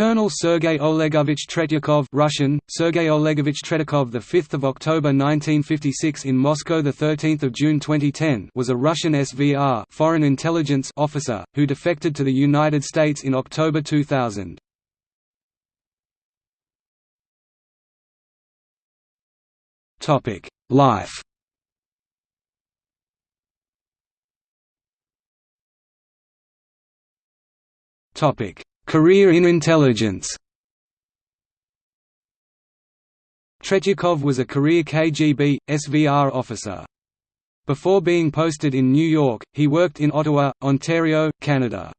Colonel Sergei Olegovich Tretyakov Russian, Sergei Olegovich Tretyakov the 5th of October 1956 in Moscow the 13th of June 2010 was a Russian SVR foreign intelligence officer who defected to the United States in October 2000. Topic: Life Topic: Career in intelligence Tretyakov was a career KGB, SVR officer. Before being posted in New York, he worked in Ottawa, Ontario, Canada.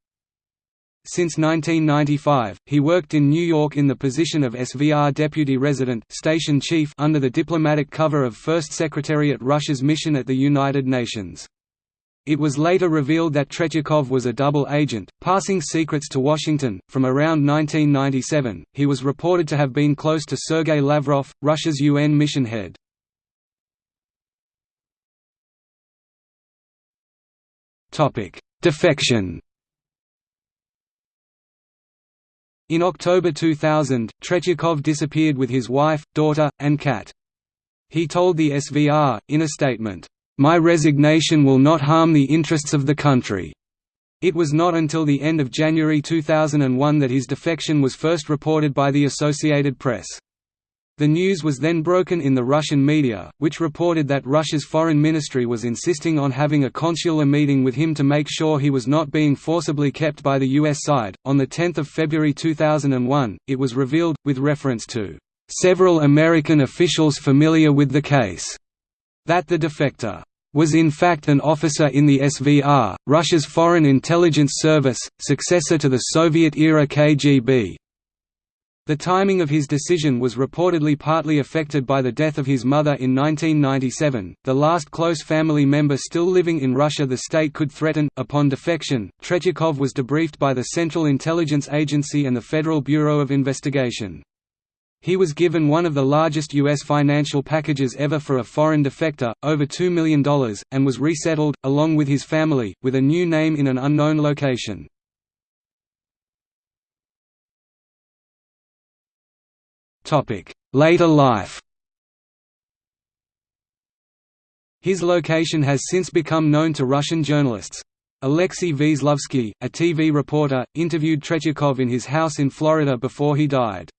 Since 1995, he worked in New York in the position of SVR Deputy Resident Station Chief under the diplomatic cover of First Secretariat Russia's mission at the United Nations. It was later revealed that Tretyakov was a double agent, passing secrets to Washington. From around 1997, he was reported to have been close to Sergei Lavrov, Russia's UN mission head. Topic: Defection. In October 2000, Tretyakov disappeared with his wife, daughter, and cat. He told the SVR, in a statement, my resignation will not harm the interests of the country. It was not until the end of January 2001 that his defection was first reported by the Associated Press. The news was then broken in the Russian media, which reported that Russia's foreign ministry was insisting on having a consular meeting with him to make sure he was not being forcibly kept by the U.S. side. On 10 February 2001, it was revealed, with reference to several American officials familiar with the case, that the defector was in fact an officer in the SVR, Russia's Foreign Intelligence Service, successor to the Soviet-era KGB. The timing of his decision was reportedly partly affected by the death of his mother in 1997, the last close family member still living in Russia the state could threaten. Upon defection, Tretyakov was debriefed by the Central Intelligence Agency and the Federal Bureau of Investigation. He was given one of the largest U.S. financial packages ever for a foreign defector, over $2 million, and was resettled, along with his family, with a new name in an unknown location. Later life His location has since become known to Russian journalists. Alexei Veslovsky, a TV reporter, interviewed Tretyakov in his house in Florida before he died.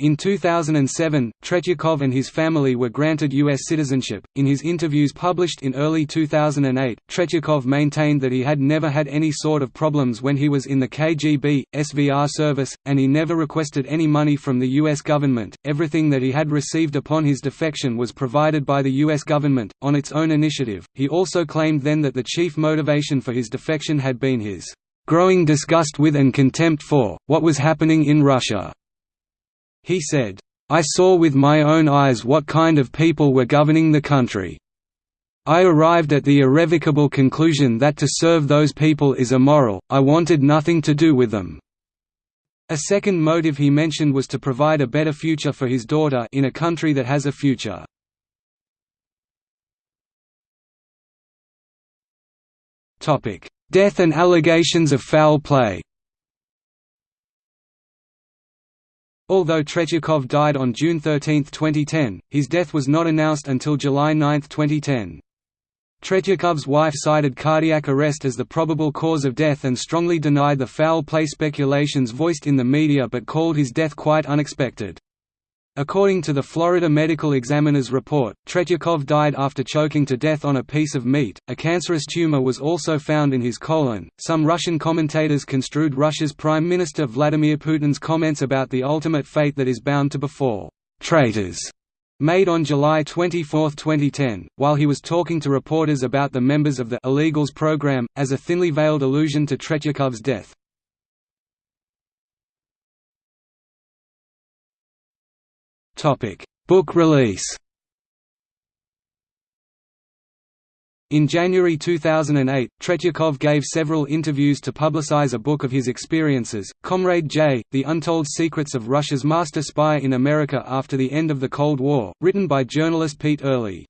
In 2007, Tretyakov and his family were granted U.S. citizenship. In his interviews published in early 2008, Tretyakov maintained that he had never had any sort of problems when he was in the KGB, SVR service, and he never requested any money from the U.S. government. Everything that he had received upon his defection was provided by the U.S. government, on its own initiative. He also claimed then that the chief motivation for his defection had been his growing disgust with and contempt for, what was happening in Russia. He said, I saw with my own eyes what kind of people were governing the country. I arrived at the irrevocable conclusion that to serve those people is immoral, I wanted nothing to do with them. A second motive he mentioned was to provide a better future for his daughter in a country that has a future. Death and allegations of foul play Although Tretyakov died on June 13, 2010, his death was not announced until July 9, 2010. Tretyakov's wife cited cardiac arrest as the probable cause of death and strongly denied the foul play speculations voiced in the media but called his death quite unexpected. According to the Florida Medical Examiner's report, Tretyakov died after choking to death on a piece of meat. A cancerous tumor was also found in his colon. Some Russian commentators construed Russia's Prime Minister Vladimir Putin's comments about the ultimate fate that is bound to befall traitors made on July 24, 2010, while he was talking to reporters about the members of the illegals program, as a thinly veiled allusion to Tretyakov's death. Book release In January 2008, Tretyakov gave several interviews to publicize a book of his experiences, Comrade J, The Untold Secrets of Russia's Master Spy in America After the End of the Cold War, written by journalist Pete Earley.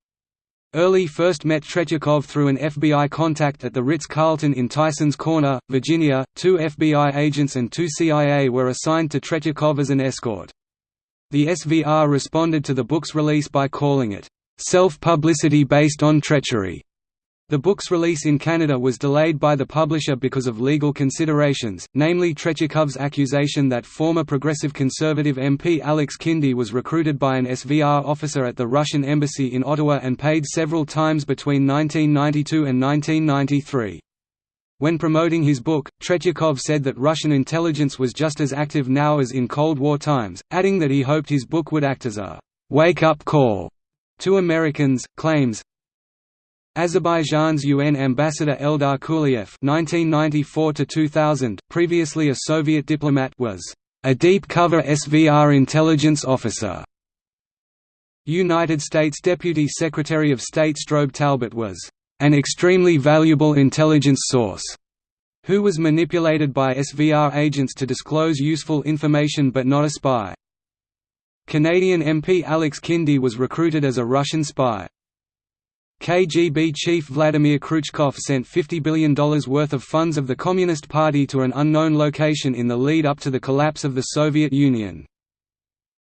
Earley first met Tretyakov through an FBI contact at the Ritz-Carlton in Tysons Corner, Virginia. Two FBI agents and two CIA were assigned to Tretyakov as an escort. The SVR responded to the book's release by calling it, "...self-publicity based on treachery." The book's release in Canada was delayed by the publisher because of legal considerations, namely Tretyakov's accusation that former Progressive Conservative MP Alex Kindy was recruited by an SVR officer at the Russian embassy in Ottawa and paid several times between 1992 and 1993. When promoting his book, Tretyakov said that Russian intelligence was just as active now as in Cold War times, adding that he hoped his book would act as a «wake-up call» to Americans. Claims, Azerbaijan's UN ambassador Eldar Kuliev (1994–2000), previously a Soviet diplomat, was a deep cover SVR intelligence officer. United States Deputy Secretary of State Strobe Talbott was an extremely valuable intelligence source, who was manipulated by SVR agents to disclose useful information but not a spy. Canadian MP Alex Kindy was recruited as a Russian spy. KGB chief Vladimir Kryuchkov sent $50 billion worth of funds of the Communist Party to an unknown location in the lead up to the collapse of the Soviet Union.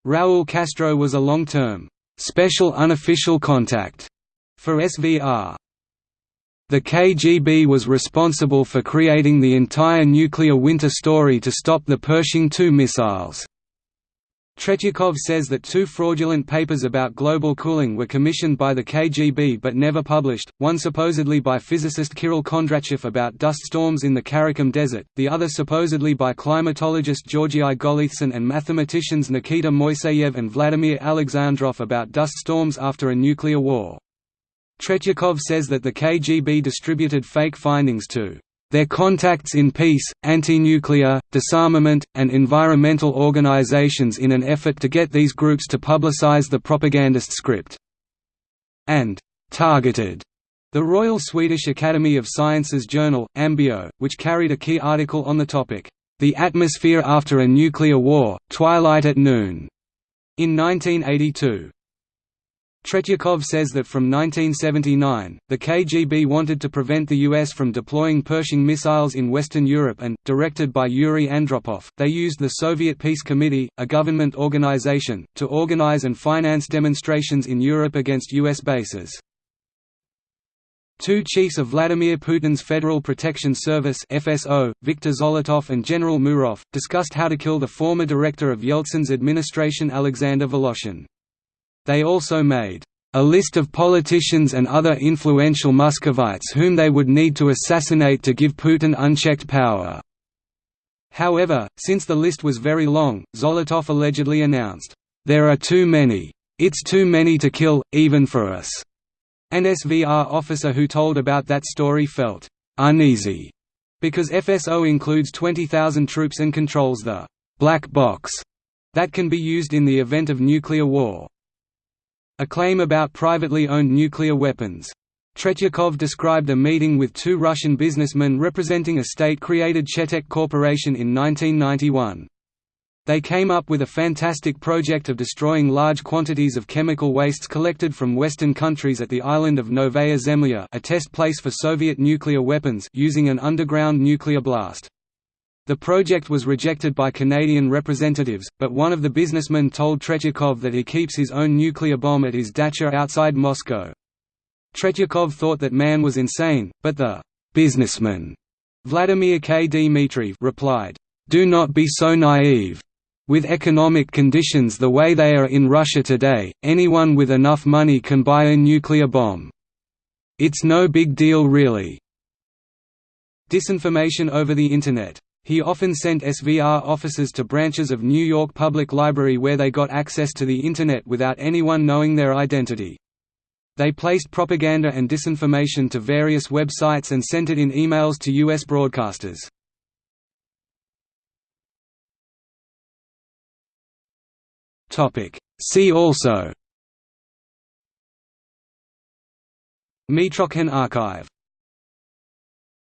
Raúl Castro was a long-term, special unofficial contact for SVR. The KGB was responsible for creating the entire nuclear winter story to stop the Pershing II missiles. Tretyakov says that two fraudulent papers about global cooling were commissioned by the KGB but never published, one supposedly by physicist Kirill Kondratyev about dust storms in the Karakum Desert, the other supposedly by climatologist Georgii Golitsyn and mathematicians Nikita Moiseyev and Vladimir Alexandrov about dust storms after a nuclear war. Tretyakov says that the KGB distributed fake findings to their contacts in peace, anti-nuclear, disarmament, and environmental organizations in an effort to get these groups to publicize the propagandist script. And targeted the Royal Swedish Academy of Sciences journal, AMBIO, which carried a key article on the topic, The Atmosphere After a Nuclear War, Twilight at Noon, in 1982. Tretyakov says that from 1979, the KGB wanted to prevent the US from deploying Pershing missiles in Western Europe and, directed by Yuri Andropov, they used the Soviet Peace Committee, a government organization, to organize and finance demonstrations in Europe against US bases. Two chiefs of Vladimir Putin's Federal Protection Service FSO, Viktor Zolotov and General Murov, discussed how to kill the former director of Yeltsin's administration Alexander Voloshin. They also made a list of politicians and other influential Muscovites whom they would need to assassinate to give Putin unchecked power. However, since the list was very long, Zolotov allegedly announced, "'There are too many. It's too many to kill, even for us." An SVR officer who told about that story felt uneasy because FSO includes 20,000 troops and controls the black box that can be used in the event of nuclear war. A claim about privately owned nuclear weapons. Tretyakov described a meeting with two Russian businessmen representing a state-created Chetek Corporation in 1991. They came up with a fantastic project of destroying large quantities of chemical wastes collected from Western countries at the island of Novaya Zemlya a test place for Soviet nuclear weapons using an underground nuclear blast. The project was rejected by Canadian representatives, but one of the businessmen told Tretyakov that he keeps his own nuclear bomb at his dacha outside Moscow. Tretyakov thought that man was insane, but the businessman Vladimir K. Dmitriev replied, "Do not be so naive. With economic conditions the way they are in Russia today, anyone with enough money can buy a nuclear bomb. It's no big deal really." Disinformation over the Internet he often sent SVR officers to branches of New York Public Library where they got access to the Internet without anyone knowing their identity. They placed propaganda and disinformation to various websites and sent it in emails to U.S. broadcasters. See also Mitrokhin archive